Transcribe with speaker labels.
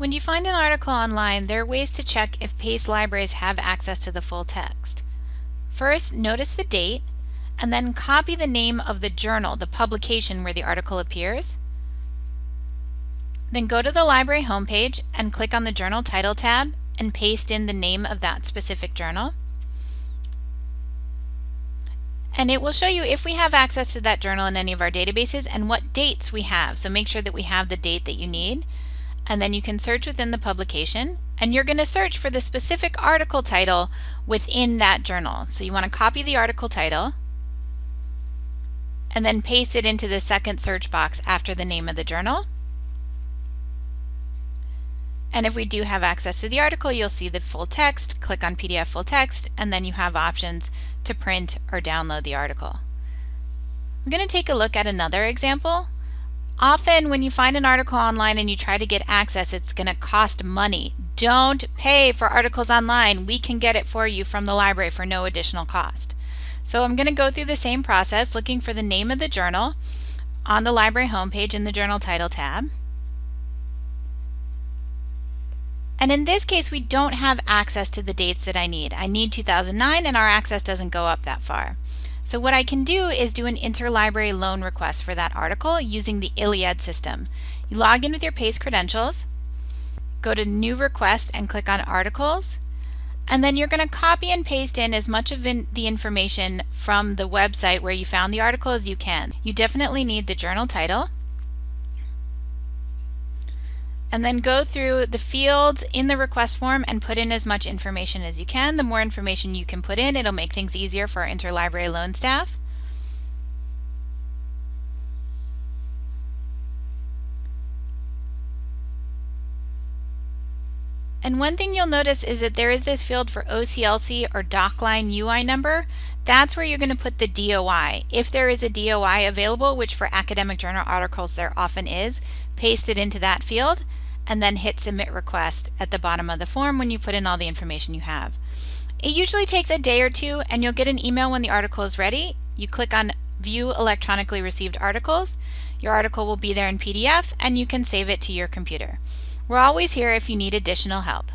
Speaker 1: When you find an article online, there are ways to check if PACE libraries have access to the full text. First, notice the date, and then copy the name of the journal, the publication where the article appears. Then go to the library homepage and click on the Journal Title tab and paste in the name of that specific journal. And it will show you if we have access to that journal in any of our databases and what dates we have. So make sure that we have the date that you need. And then you can search within the publication and you're going to search for the specific article title within that journal. So you want to copy the article title and then paste it into the second search box after the name of the journal. And if we do have access to the article, you'll see the full text, click on PDF full text, and then you have options to print or download the article. I'm going to take a look at another example. Often when you find an article online and you try to get access, it's going to cost money. Don't pay for articles online. We can get it for you from the library for no additional cost. So I'm going to go through the same process looking for the name of the journal on the library homepage in the journal title tab. And in this case, we don't have access to the dates that I need. I need 2009 and our access doesn't go up that far. So what I can do is do an interlibrary loan request for that article using the ILLiad system. You log in with your PACE credentials, go to New Request and click on Articles, and then you're going to copy and paste in as much of in the information from the website where you found the article as you can. You definitely need the journal title, and then go through the fields in the request form and put in as much information as you can. The more information you can put in, it'll make things easier for our interlibrary loan staff. And one thing you'll notice is that there is this field for OCLC or DocLine UI number. That's where you're going to put the DOI. If there is a DOI available, which for academic journal articles there often is, paste it into that field and then hit submit request at the bottom of the form when you put in all the information you have. It usually takes a day or two and you'll get an email when the article is ready. You click on view electronically received articles. Your article will be there in PDF and you can save it to your computer. We're always here if you need additional help.